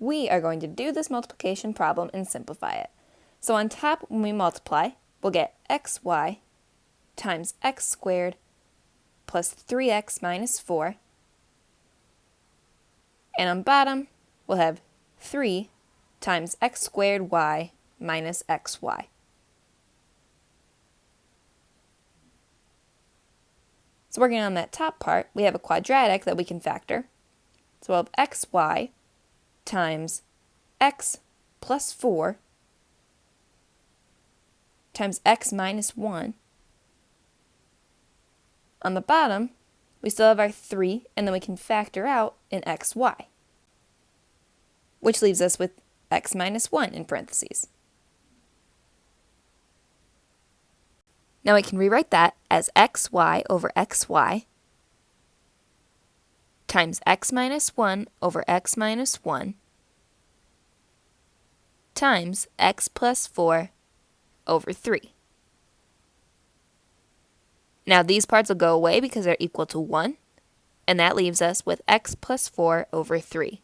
we are going to do this multiplication problem and simplify it. So on top, when we multiply, we'll get xy times x squared plus 3x minus 4. And on bottom, we'll have 3 times x squared y minus xy. So working on that top part, we have a quadratic that we can factor. So we'll have xy times x plus 4 times x minus 1. On the bottom, we still have our 3, and then we can factor out an xy, which leaves us with x minus 1 in parentheses. Now we can rewrite that as xy over xy times x minus 1 over x minus 1 times x plus 4 over 3. Now these parts will go away because they're equal to 1, and that leaves us with x plus 4 over 3.